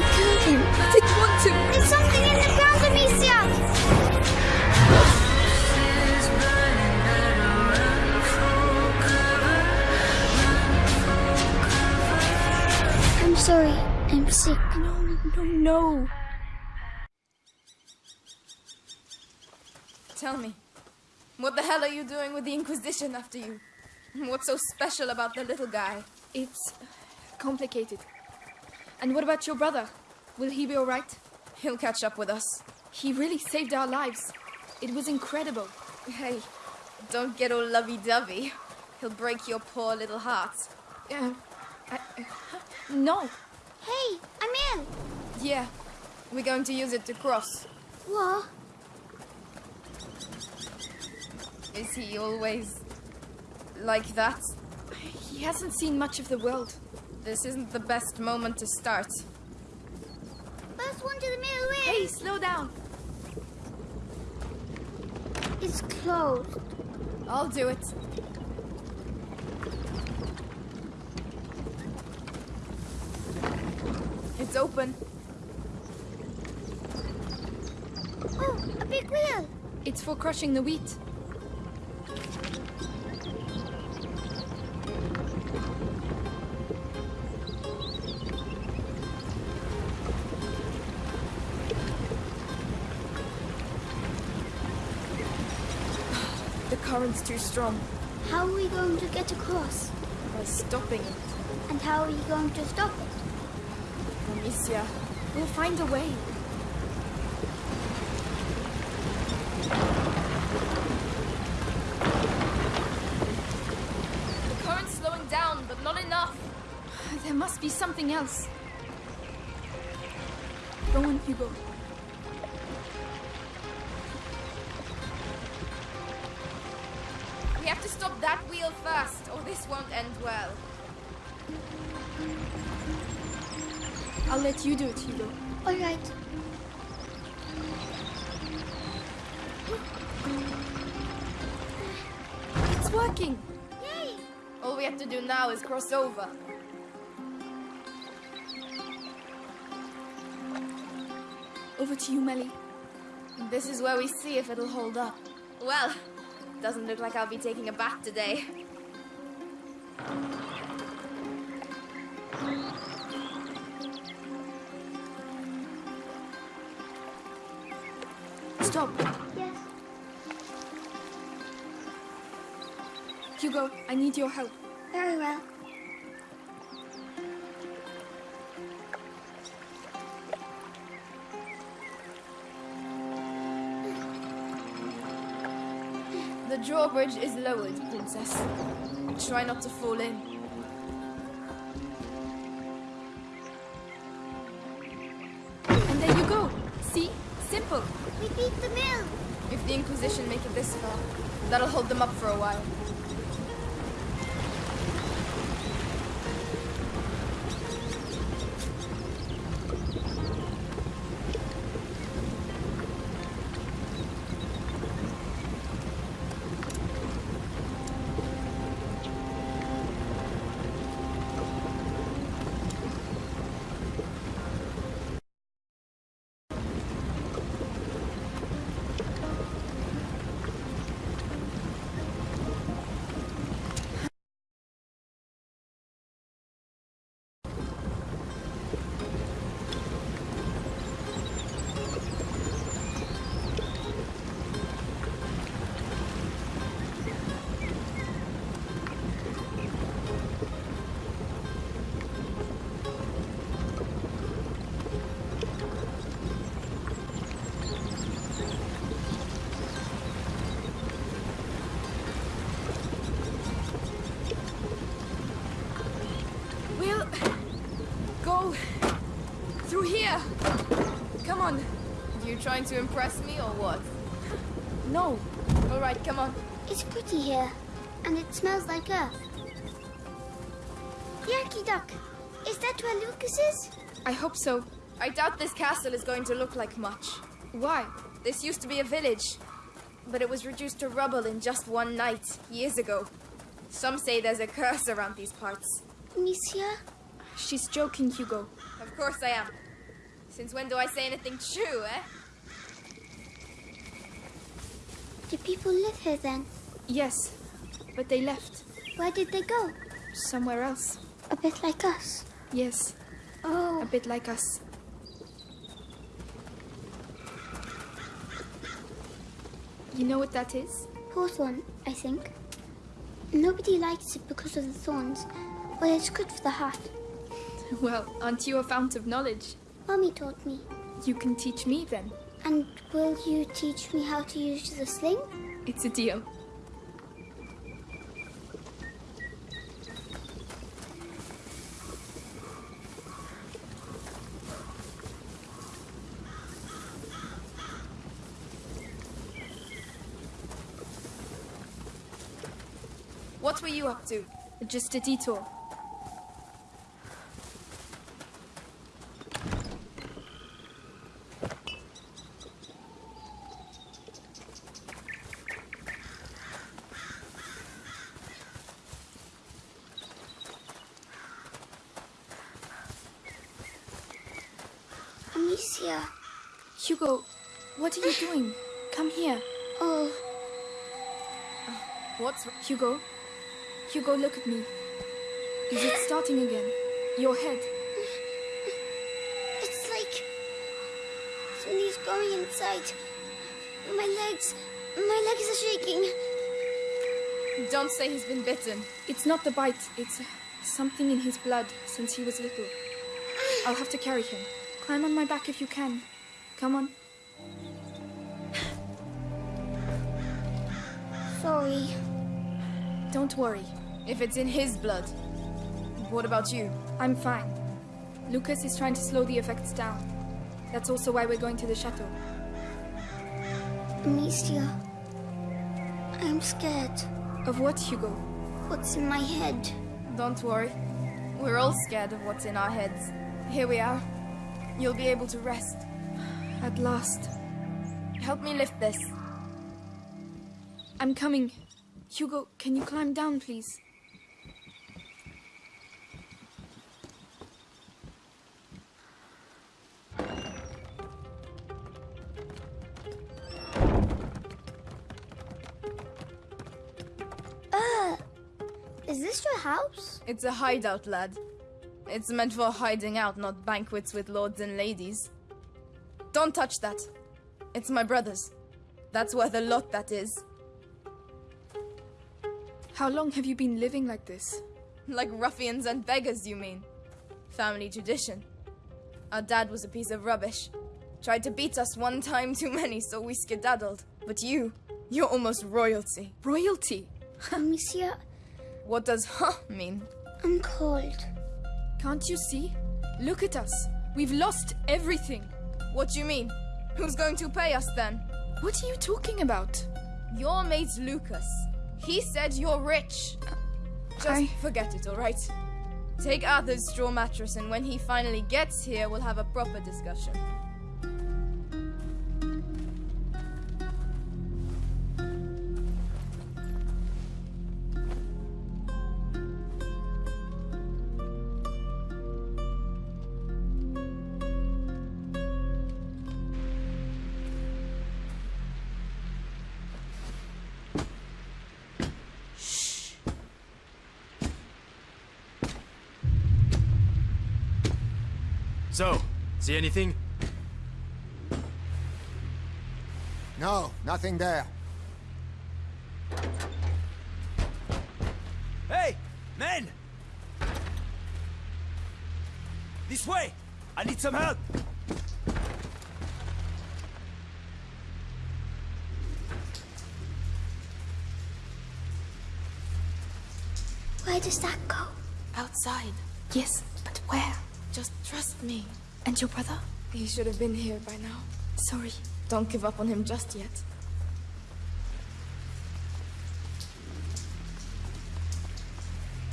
Want to. There's something in the ground, Amicia! I'm sorry. I'm sick. No, no, no. Tell me, what the hell are you doing with the Inquisition after you? What's so special about the little guy? It's complicated. And what about your brother? Will he be alright? He'll catch up with us. He really saved our lives. It was incredible. Hey, don't get all lovey-dovey. He'll break your poor little heart. Uh, I, uh, no. Hey, I'm in. Yeah, we're going to use it to cross. What? Is he always like that? He hasn't seen much of the world. This isn't the best moment to start. First one to the middle win. Hey, slow down. It's closed. I'll do it. It's open. Oh, a big wheel. It's for crushing the wheat. The current's too strong. How are we going to get across? By stopping it. And how are you going to stop it? Amicia, We'll find a way. the current's slowing down, but not enough. There must be something else. Go on, Hugo. Stop that wheel first, or this won't end well. I'll let you do it, Hugo. All right. It's working. Yay! All we have to do now is cross over. Over to you, Mélie. This is where we see if it'll hold up. Well, doesn't look like I'll be taking a bath today. Stop. Yes. Hugo, I need your help. Very well. The drawbridge is lowered, Princess. Try not to fall in. And there you go. See? Simple. We beat the mill. If the Inquisition make it this far, that'll hold them up for a while. Trying to impress me or what? No. All right, come on. It's pretty here, and it smells like earth. Yankee Duck, is that where Lucas is? I hope so. I doubt this castle is going to look like much. Why? This used to be a village, but it was reduced to rubble in just one night, years ago. Some say there's a curse around these parts. Amicia? She's joking, Hugo. Of course I am. Since when do I say anything true, eh? Do people live here then? Yes, but they left. Where did they go? Somewhere else. A bit like us. Yes, Oh. a bit like us. You know what that is? hawthorn, I think. Nobody likes it because of the thorns, but it's good for the heart. Well, aren't you a fount of knowledge? Mommy taught me. You can teach me then. And will you teach me how to use the sling? It's a deal. What were you up to? Just a detour. Amicia. Hugo, what are you doing? Come here. Oh, What's Hugo? Hugo, look at me. Is it starting again? Your head. it's like Something's going inside. My legs, my legs are shaking. Don't say he's been bitten. It's not the bite, it's uh, something in his blood since he was little. I'll have to carry him. Climb on my back if you can. Come on. Sorry. Don't worry. If it's in his blood. What about you? I'm fine. Lucas is trying to slow the effects down. That's also why we're going to the chateau. Amicia. I'm scared. Of what, Hugo? What's in my head? Don't worry. We're all scared of what's in our heads. Here we are. You'll be able to rest. At last. Help me lift this. I'm coming. Hugo, can you climb down, please? Uh, is this your house? It's a hideout, lad. It's meant for hiding out, not banquets with lords and ladies. Don't touch that. It's my brother's. That's worth a lot, that is. How long have you been living like this? Like ruffians and beggars, you mean? Family tradition. Our dad was a piece of rubbish. Tried to beat us one time too many, so we skedaddled. But you, you're almost royalty. Royalty! Amicia, uh, What does huh mean? I'm cold. Can't you see? Look at us. We've lost everything. What do you mean? Who's going to pay us then? What are you talking about? Your mate Lucas. He said you're rich. Just I- forget it, alright? Take Arthur's straw mattress, and when he finally gets here, we'll have a proper discussion. So, see anything? No, nothing there. Hey, men! This way! I need some help! Where does that go? Outside. Yes, but where? Just trust me. And your brother? He should have been here by now. Sorry. Don't give up on him just yet.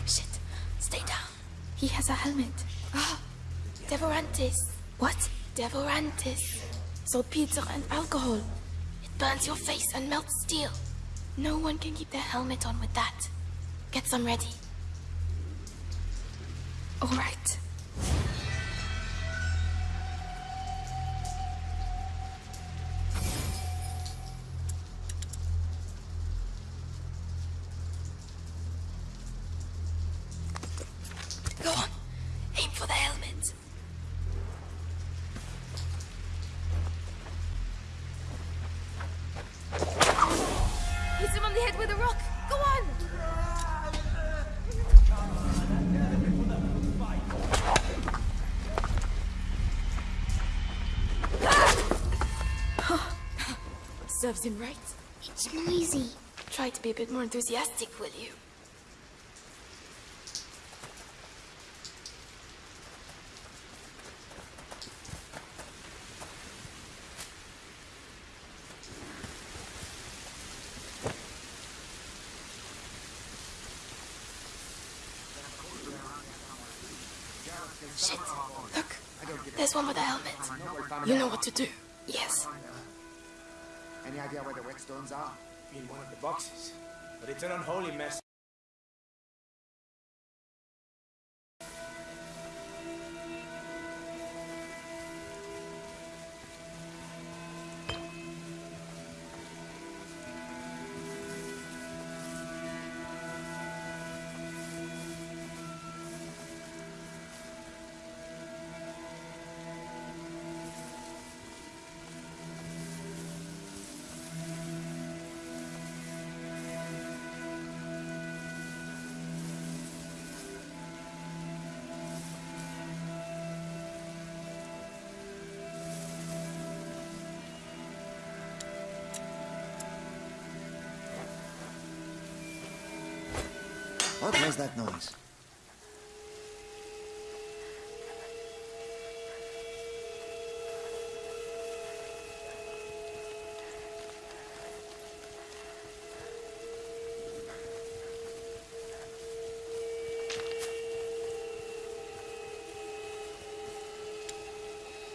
Shit. Stay down. He has a helmet. Ah. Devorantis. What? Devorantis. Saltpeter and alcohol. It burns your face and melts steel. No one can keep their helmet on with that. Get some ready. All right. Deserves him, right? It's noisy. Try to be a bit more enthusiastic, will you? Shit. Look. There's one with a helmet. You know what to do. Yes. Any idea where the whetstones are? In one of the boxes. But it's an unholy mess. What was that noise?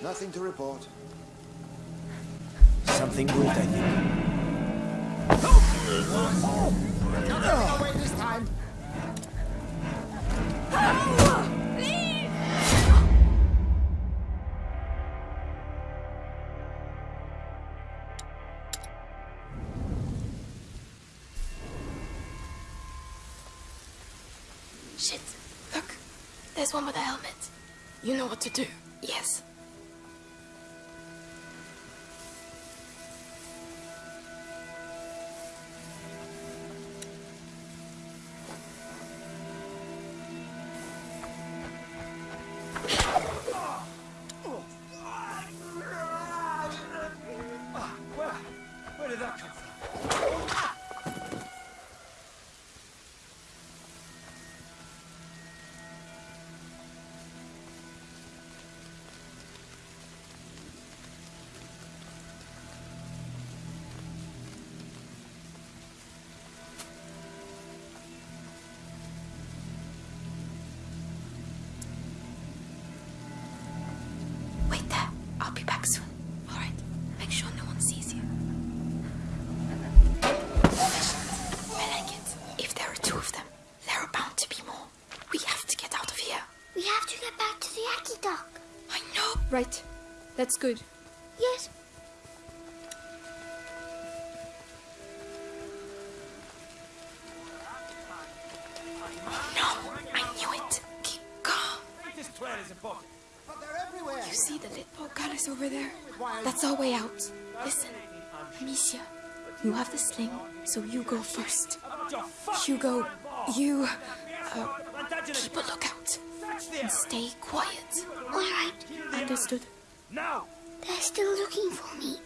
Nothing to report. Something good, I think. Nothing away this time. One with a helmet. You know what to do. Yes. Right. That's good. Yes. Oh No, I knew it. Keep calm. This plan is important. But they're everywhere. You see the little goddess over there? That's our way out. Listen, Amicia, you have the sling, so you go first. Hugo, you uh, keep a lookout and stay quiet. All right. Understood? Now! They're still looking for me.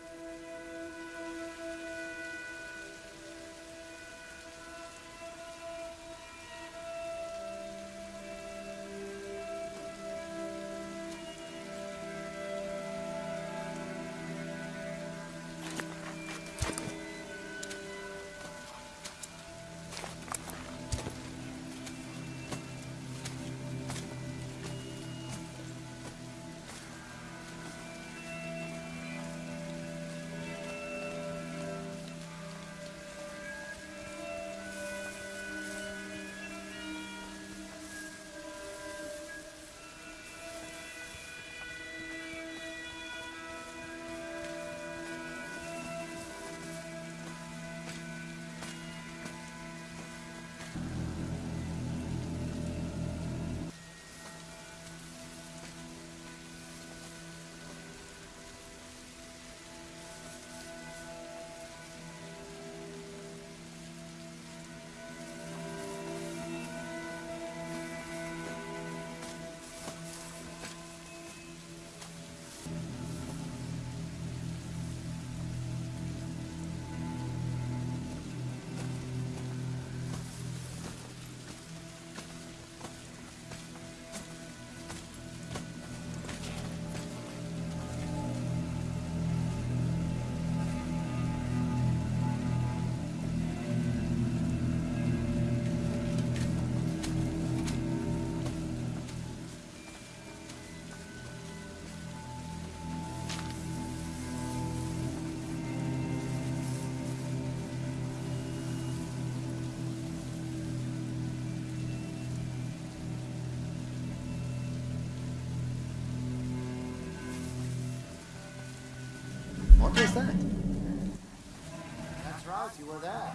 That's were there.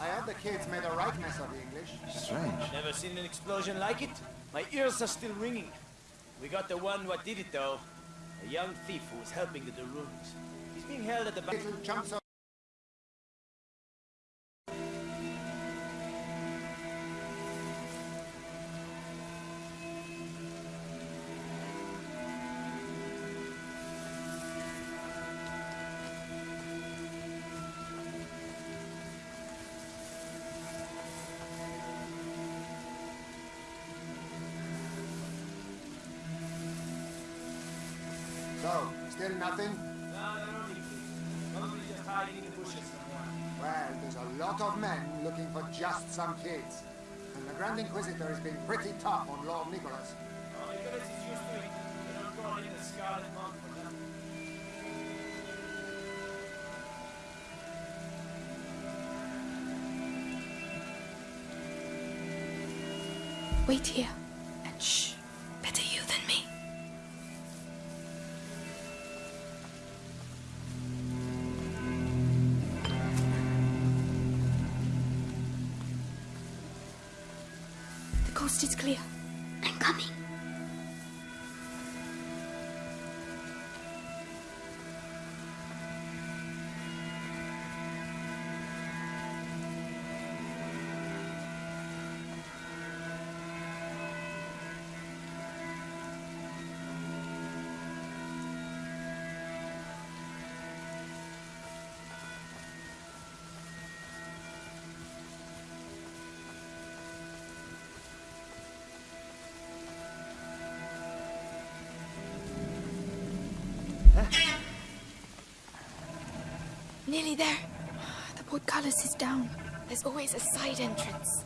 I heard the kids made a right mess of the English. Strange. Never seen an explosion like it? My ears are still ringing. We got the one what did it though. A young thief who was helping the de Runes. He's being held at the back. Little chunks still nothing? No, they're only thieves. Probably just hiding in the bushes somewhere. Well, there's a lot of men looking for just some kids. And the Grand Inquisitor has been pretty tough on Lord Nicholas. Oh, Nicholas is used to it. They don't call him the Scarlet Monk for nothing. Wait here. Nearly there. The portcullis is down. There's always a side entrance.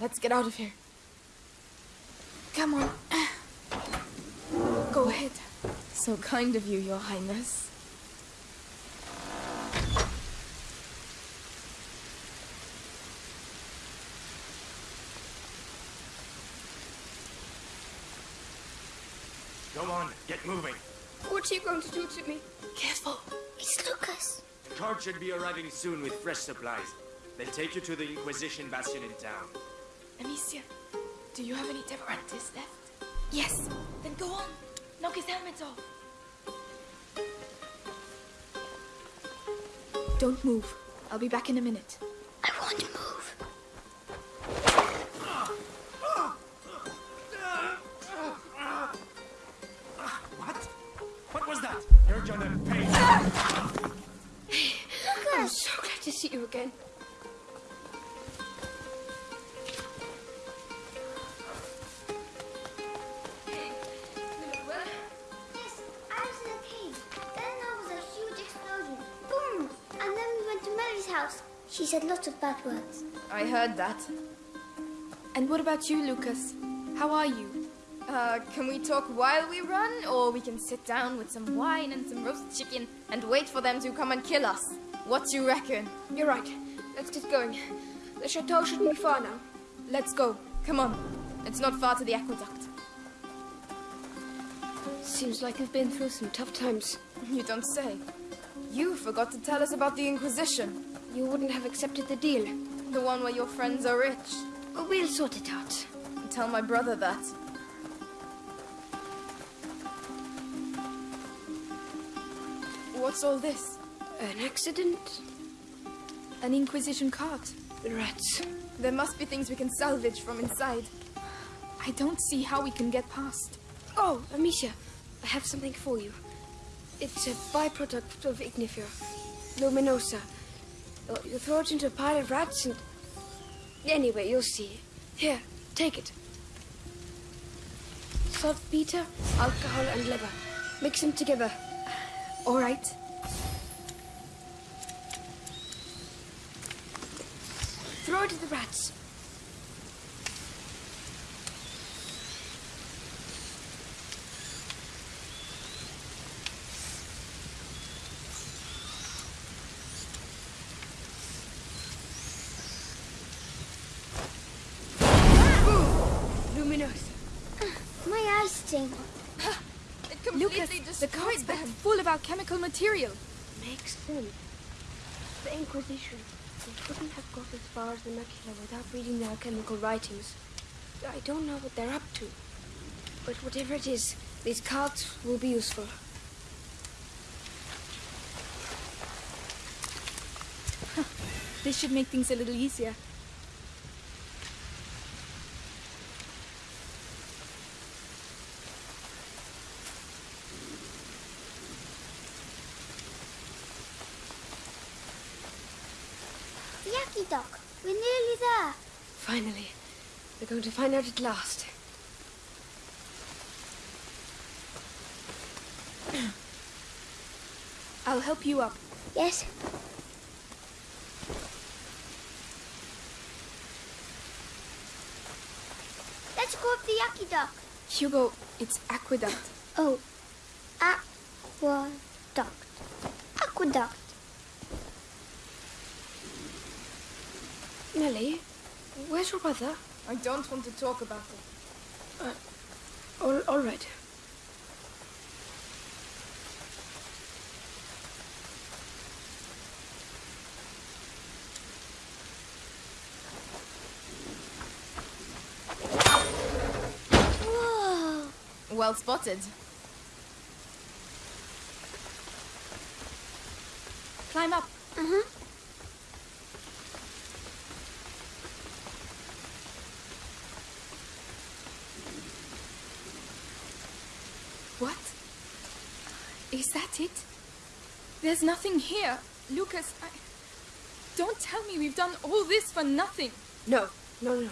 Let's get out of here. Come on. Go ahead. So kind of you, Your Highness. Go on, get moving. What are you going to do to me? Careful. It's Lucas. The cart should be arriving soon with fresh supplies. They'll take you to the Inquisition Bastion in town. Amicia, do you have any Devorantis left? Yes. Then go on. Knock his helmet off. Don't move. I'll be back in a minute. I won't move. What? What was that? You're gonna pay. Lucas! So glad to see you again. She said lots of bad words. I heard that. And what about you, Lucas? How are you? Uh, can we talk while we run? Or we can sit down with some wine and some roast chicken and wait for them to come and kill us? What do you reckon? You're right. Let's get going. The chateau shouldn't be far now. Let's go. Come on. It's not far to the aqueduct. Seems like we've been through some tough times. You don't say. You forgot to tell us about the Inquisition. You wouldn't have accepted the deal. The one where your friends are rich. We'll sort it out. Tell my brother that. What's all this? An accident? An Inquisition cart. Rats. There must be things we can salvage from inside. I don't see how we can get past. Oh, Amicia, I have something for you. It's a byproduct of Ignifer. Luminosa. Uh, You throw it into a pile of rats and... Anyway, you'll see. Here, take it. Saltpeter, alcohol, and liver. Mix them together. All right. Throw it to the rats. Luminosa. My eyes sting. It completely Lucas, the destroyed cart's them. packed full of alchemical material. Makes sense. The Inquisition. They couldn't have got as far as the macula without reading the alchemical writings. I don't know what they're up to. But whatever it is, these cards will be useful. This should make things a little easier. The Yaki Dock. We're nearly there. Finally. We're going to find out at last. I'll help you up. Yes. Let's go up the Dock. Hugo, it's aqueduct. Oh, aqueduct. Aqueduct. Nellie, where's your brother? I don't want to talk about it. All, all right. Well spotted. Climb up. Uh-huh. What? Is that it? There's nothing here. Lucas, I... Don't tell me we've done all this for nothing. No, no, no.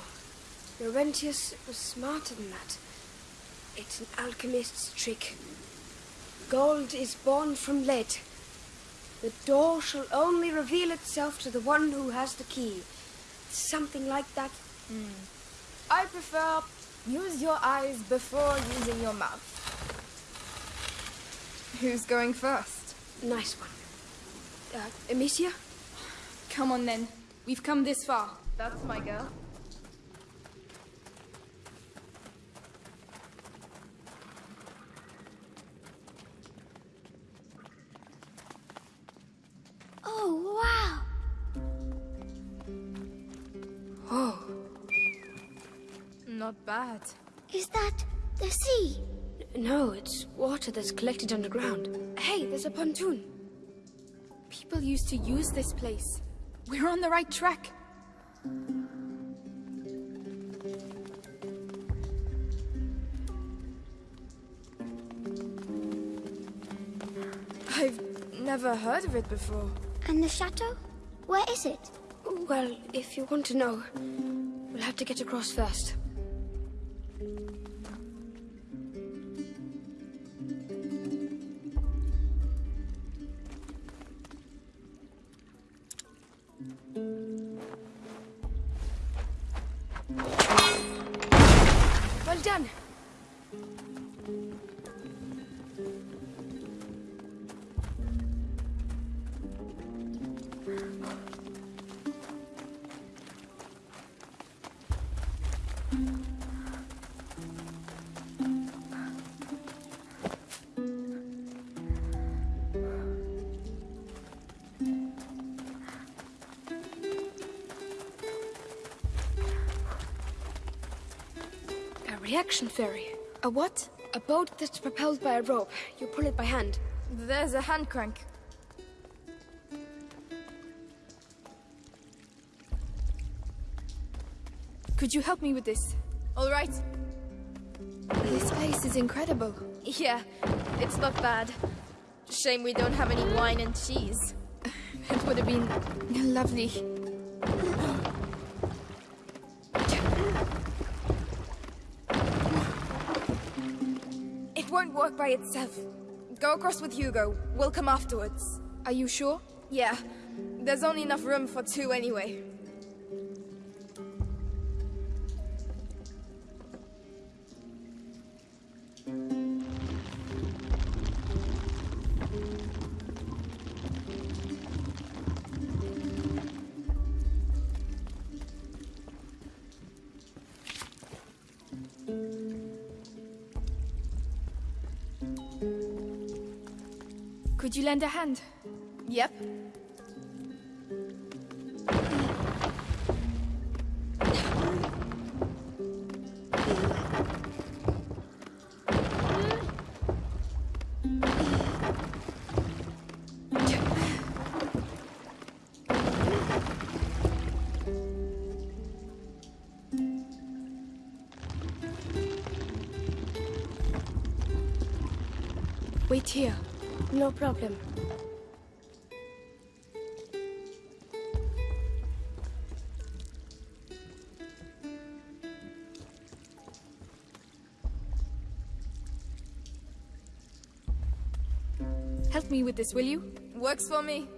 Laurentius was smarter than that. It's an alchemist's trick. Gold is born from lead. The door shall only reveal itself to the one who has the key. Something like that. Hmm. I prefer use your eyes before using your mouth. Who's going first? Nice one. Uh, Amicia? Come on then. We've come this far. That's my girl. Oh, wow. Oh, Not bad. Is that the sea? No, it's water that's collected underground. Hey, there's a pontoon. People used to use this place. We're on the right track. I've never heard of it before. And the chateau? Where is it? Well, if you want to know, we'll have to get across first. A ferry. A what? A boat that's propelled by a rope. You pull it by hand. There's a hand crank. Could you help me with this? All right. This place is incredible. Yeah, it's not bad. Shame we don't have any wine and cheese. It would have been lovely. Won't work by itself. Go across with Hugo. We'll come afterwards. Are you sure? Yeah, there's only enough room for two anyway. Lend a hand? Yep. Wait here. No problem. Help me with this, will you? Works for me.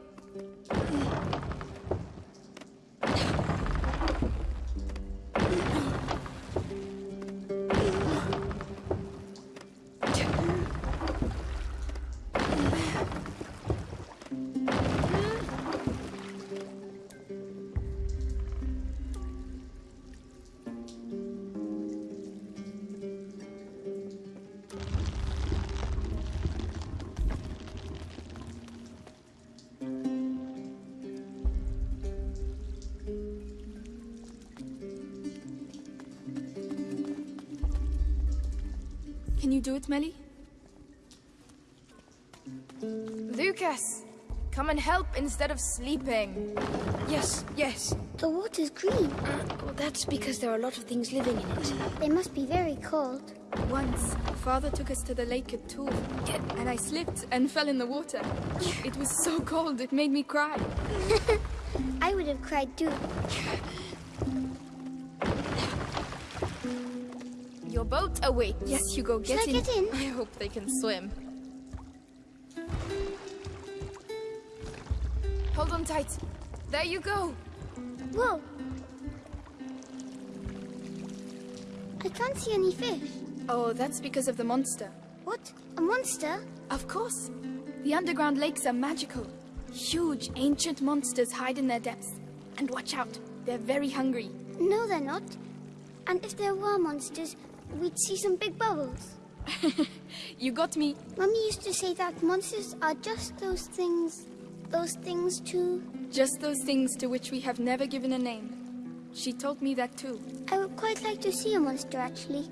Can you do it, Mélie? Lucas! Come and help instead of sleeping. Yes, yes. The water's green. Well, that's because there are a lot of things living in it. They must be very cold. Once, father took us to the lake at Tuve, and I slipped and fell in the water. It was so cold, it made me cry. I would have cried too. boat awaits. Yes, Hugo, get Should I get in? I hope they can swim. Hold on tight. There you go. Whoa. I can't see any fish. Oh, that's because of the monster. What? A monster? Of course. The underground lakes are magical. Huge, ancient monsters hide in their depths. And watch out, they're very hungry. No, they're not. And if there were monsters, we'd see some big bubbles. You got me. Mummy used to say that monsters are just those things. Those things too. Just those things to which we have never given a name. She told me that too. I would quite like to see a monster actually.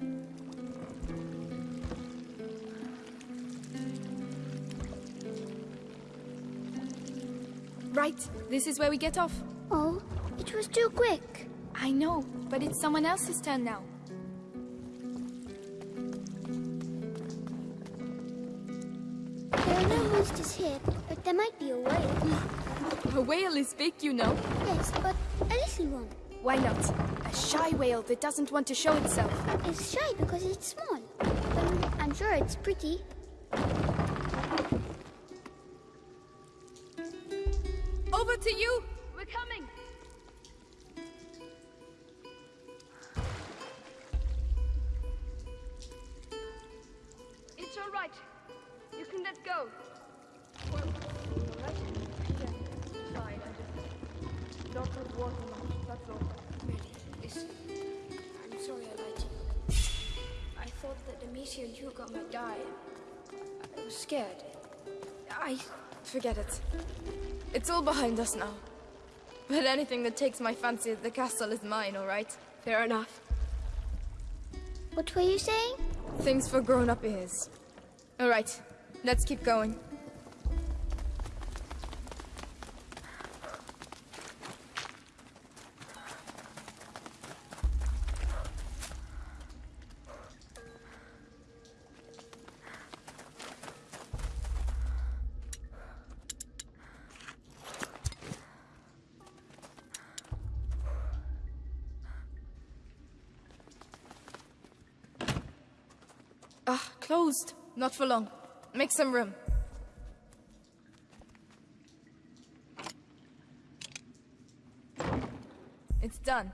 Right, this is where we get off. Oh, it was too quick. I know, but it's someone else's turn now. But there might be a whale. A whale is big, you know. Yes, but a little one. Why not? A shy whale that doesn't want to show itself. It's shy because it's small. But I'm sure it's pretty. Over to you. Forget it. It's all behind us now. But anything that takes my fancy at the castle is mine, all right? fair enough. What were you saying? Things for grown-up ears. All right, let's keep going. Ah, closed. Not for long. Make some room. It's done.